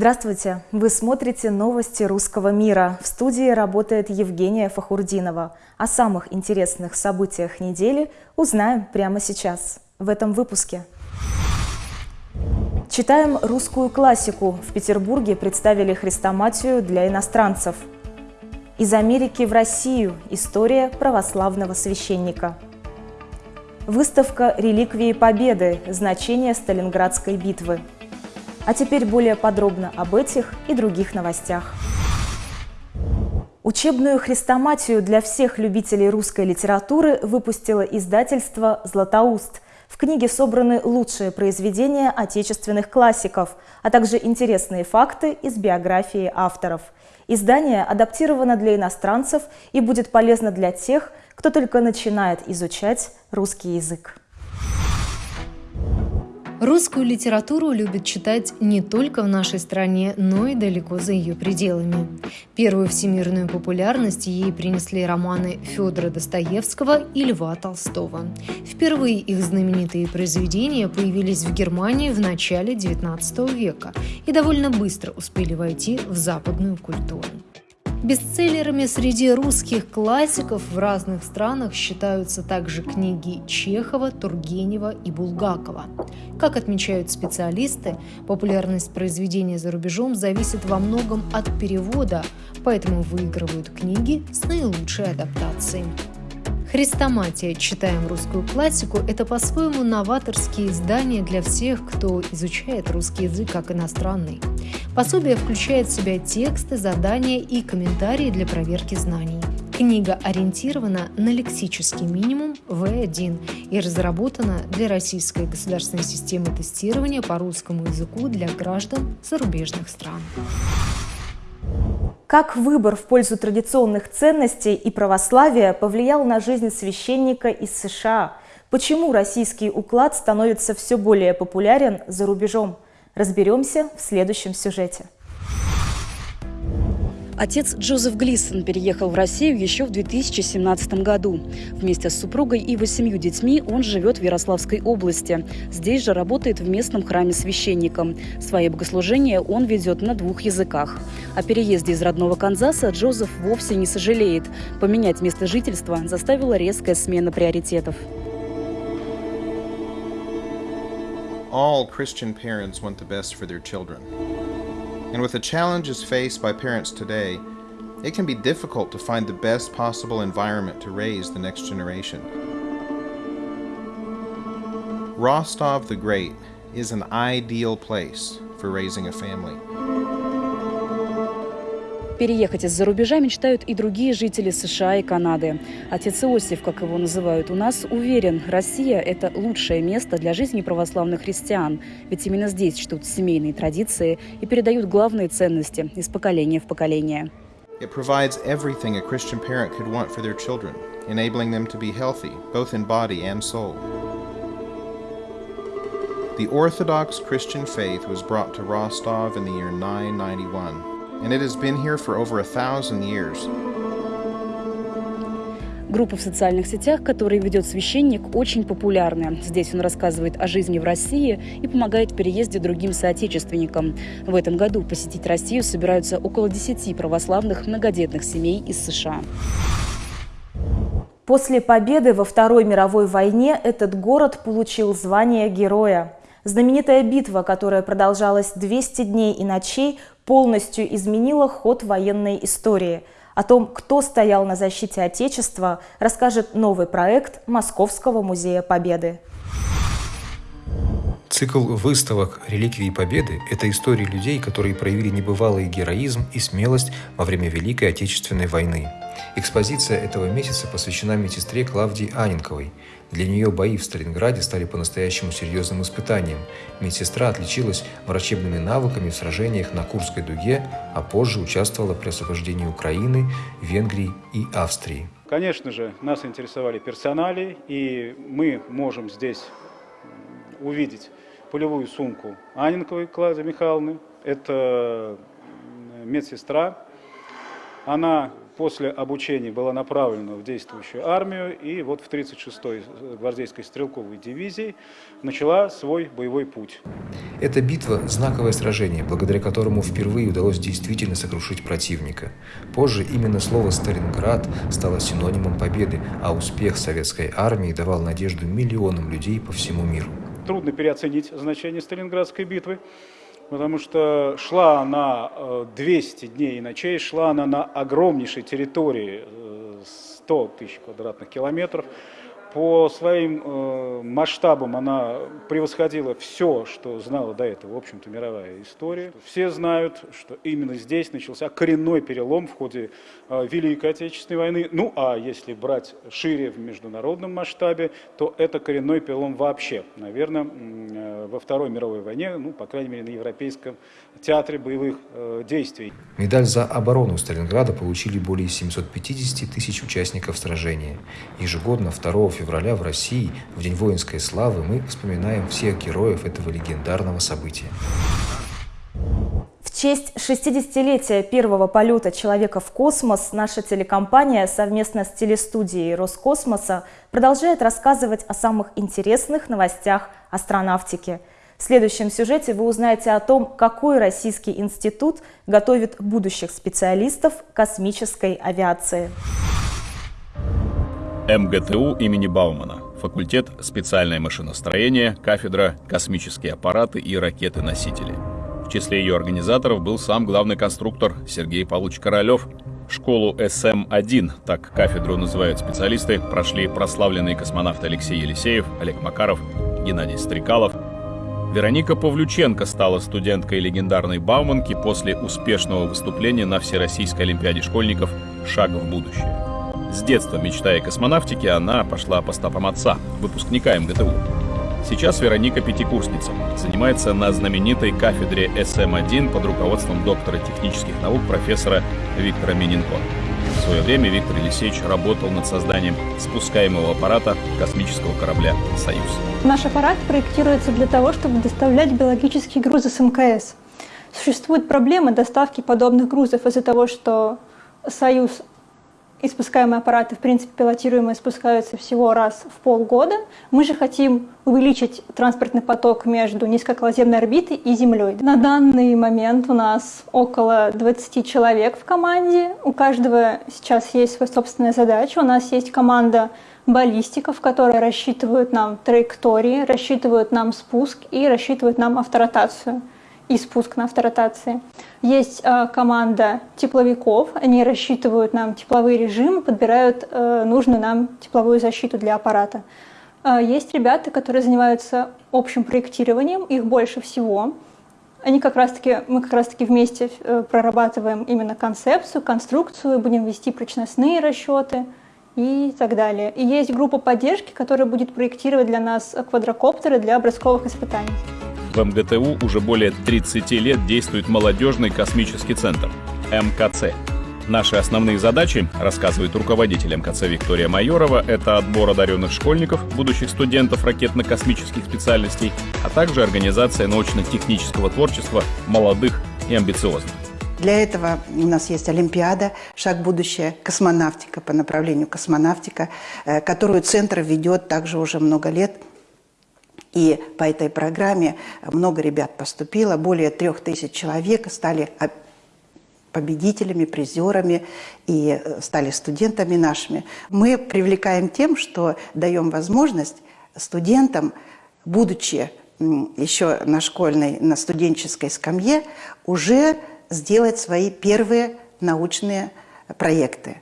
Здравствуйте! Вы смотрите новости русского мира. В студии работает Евгения Фахурдинова. О самых интересных событиях недели узнаем прямо сейчас, в этом выпуске. Читаем русскую классику. В Петербурге представили хрестоматию для иностранцев. Из Америки в Россию. История православного священника. Выставка «Реликвии Победы. Значение Сталинградской битвы». А теперь более подробно об этих и других новостях. Учебную хрестоматию для всех любителей русской литературы выпустило издательство «Златоуст». В книге собраны лучшие произведения отечественных классиков, а также интересные факты из биографии авторов. Издание адаптировано для иностранцев и будет полезно для тех, кто только начинает изучать русский язык. Русскую литературу любят читать не только в нашей стране, но и далеко за ее пределами. Первую всемирную популярность ей принесли романы Федора Достоевского и Льва Толстого. Впервые их знаменитые произведения появились в Германии в начале XIX века и довольно быстро успели войти в западную культуру. Бестселлерами среди русских классиков в разных странах считаются также книги Чехова, Тургенева и Булгакова. Как отмечают специалисты, популярность произведения за рубежом зависит во многом от перевода, поэтому выигрывают книги с наилучшей адаптацией. Хрестоматия «Читаем русскую классику» – это по-своему новаторские издания для всех, кто изучает русский язык как иностранный. Пособие включает в себя тексты, задания и комментарии для проверки знаний. Книга ориентирована на лексический минимум В1 и разработана для Российской государственной системы тестирования по русскому языку для граждан зарубежных стран. Как выбор в пользу традиционных ценностей и православия повлиял на жизнь священника из США? Почему российский уклад становится все более популярен за рубежом? Разберемся в следующем сюжете. Отец Джозеф Глисон переехал в Россию еще в 2017 году. Вместе с супругой и восемью детьми он живет в Ярославской области. Здесь же работает в местном храме священником. Свои богослужения он ведет на двух языках. О переезде из родного Канзаса Джозеф вовсе не сожалеет. Поменять место жительства заставила резкая смена приоритетов. All Christian parents want the best for their children. And with the challenges faced by parents today, it can be difficult to find the best possible environment to raise the next generation. Rostov the Great is an ideal place for raising a family. Переехать из-за рубежа мечтают и другие жители США и Канады. Отец Иосиф, как его называют у нас, уверен, Россия – это лучшее место для жизни православных христиан, ведь именно здесь чтут семейные традиции и передают главные ценности из поколения в поколение. It provides everything a Christian parent could want for their children, enabling them to be healthy, both in body and soul. The Orthodox Christian faith was brought to Rostov in the year 991 and it has been here for over a thousand years. Группа в социальных сетях, которую ведет священник, очень популярна. Здесь он рассказывает о жизни в России и помогает в переезде другим соотечественникам. В этом году посетить Россию собираются около 10 православных многодетных семей из США. После победы во Второй мировой войне этот город получил звание героя. Знаменитая битва, которая продолжалась 200 дней и ночей, полностью изменила ход военной истории. О том, кто стоял на защите Отечества, расскажет новый проект Московского музея Победы. Цикл выставок «Реликвии Победы» – это истории людей, которые проявили небывалый героизм и смелость во время Великой Отечественной войны. Экспозиция этого месяца посвящена медсестре Клавдии Аненковой. Для нее бои в Сталинграде стали по-настоящему серьезным испытанием. Медсестра отличилась врачебными навыками в сражениях на Курской дуге, а позже участвовала при освобождении Украины, Венгрии и Австрии. Конечно же, нас интересовали персонали, и мы можем здесь увидеть полевую сумку Анинковой Клавдии Михайловны. Это медсестра. Она после обучения была направлена в действующую армию и вот в 36-й гвардейской стрелковой дивизии начала свой боевой путь. Эта битва – знаковое сражение, благодаря которому впервые удалось действительно сокрушить противника. Позже именно слово «Сталинград» стало синонимом победы, а успех советской армии давал надежду миллионам людей по всему миру. Трудно переоценить значение Сталинградской битвы потому что шла она 200 дней и ночей, шла она на огромнейшей территории, 100 э, тысяч квадратных километров, по своим э, масштабам она превосходила все, что знала до этого, в общем-то, мировая история. Все знают, что именно здесь начался коренной перелом в ходе э, Великой Отечественной войны. Ну, а если брать шире в международном масштабе, то это коренной перелом вообще, наверное, э, во Второй мировой войне, ну, по крайней мере, на Европейском театре боевых действий. Медаль за оборону Сталинграда получили более 750 тысяч участников сражения. Ежегодно 2 февраля в России, в День воинской славы, мы вспоминаем всех героев этого легендарного события. В честь 60-летия первого полета человека в космос наша телекомпания совместно с телестудией Роскосмоса продолжает рассказывать о самых интересных новостях астронавтики. В следующем сюжете вы узнаете о том, какой российский институт готовит будущих специалистов космической авиации. МГТУ имени Баумана, факультет «Специальное машиностроение», кафедра «Космические аппараты и ракеты-носители». В числе ее организаторов был сам главный конструктор Сергей Павлович Королев. Школу СМ-1, так кафедру называют специалисты, прошли прославленные космонавты Алексей Елисеев, Олег Макаров, Геннадий Стрекалов. Вероника Павлюченко стала студенткой легендарной Бауманки после успешного выступления на Всероссийской Олимпиаде школьников «Шаг в будущее». С детства мечтая о космонавтике, она пошла по стопам отца, выпускника МГТУ. Сейчас Вероника пятикурсница, занимается на знаменитой кафедре СМ-1 под руководством доктора технических наук профессора Виктора Миненко. В свое время Виктор Елисеевич работал над созданием спускаемого аппарата космического корабля «Союз». Наш аппарат проектируется для того, чтобы доставлять биологические грузы с МКС. Существует проблема доставки подобных грузов из-за того, что «Союз» и спускаемые аппараты, в принципе, пилотируемые спускаются всего раз в полгода. Мы же хотим увеличить транспортный поток между низкооколоземной орбитой и Землей. На данный момент у нас около 20 человек в команде. У каждого сейчас есть своя собственная задача. У нас есть команда баллистиков, которые рассчитывают нам траектории, рассчитывают нам спуск и рассчитывают нам авторотацию и спуск на авторотации. Есть э, команда тепловиков, они рассчитывают нам тепловые режимы, подбирают э, нужную нам тепловую защиту для аппарата. Э, есть ребята, которые занимаются общим проектированием, их больше всего. Они как раз таки, мы как раз таки вместе прорабатываем именно концепцию, конструкцию, будем вести прочностные расчеты и так далее. И есть группа поддержки, которая будет проектировать для нас квадрокоптеры для образковых испытаний. В МГТУ уже более 30 лет действует молодежный космический центр – МКЦ. Наши основные задачи, рассказывает руководитель МКЦ Виктория Майорова, это отбор одаренных школьников, будущих студентов ракетно-космических специальностей, а также организация научно-технического творчества молодых и амбициозных. Для этого у нас есть Олимпиада «Шаг будущее. Космонавтика» по направлению космонавтика, э, которую Центр ведет также уже много лет – и по этой программе много ребят поступило, более трех тысяч человек стали победителями, призерами и э, стали студентами нашими. Мы привлекаем тем, что даем возможность студентам, будучи еще на школьной, на студенческой скамье, уже сделать свои первые научные проекты.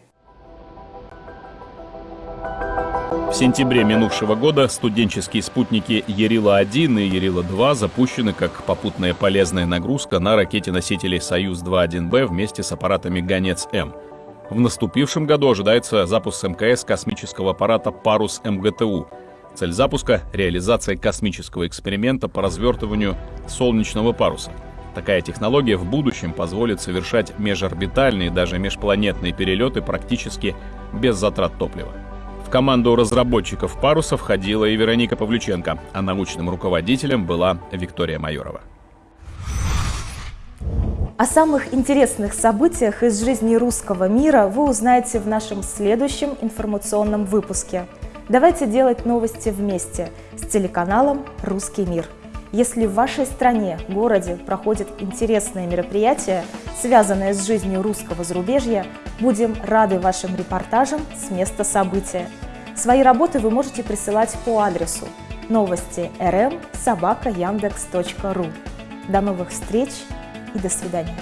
В сентябре минувшего года студенческие спутники Ярила-1 и Ярила-2 запущены как попутная полезная нагрузка на ракете-носители «Союз-2.1Б» вместе с аппаратами «Гонец-М». В наступившем году ожидается запуск МКС космического аппарата «Парус МГТУ». Цель запуска – реализация космического эксперимента по развертыванию солнечного паруса. Такая технология в будущем позволит совершать межорбитальные, даже межпланетные перелеты практически без затрат топлива. В команду разработчиков паруса входила и Вероника Павлюченко, а научным руководителем была Виктория Майорова. О самых интересных событиях из жизни русского мира вы узнаете в нашем следующем информационном выпуске. Давайте делать новости вместе с телеканалом «Русский мир». Если в вашей стране, городе проходят интересные мероприятия, связанные с жизнью русского зарубежья, будем рады вашим репортажам с места события. Свои работы вы можете присылать по адресу новости rm собака яндекс.ру. До новых встреч и до свидания.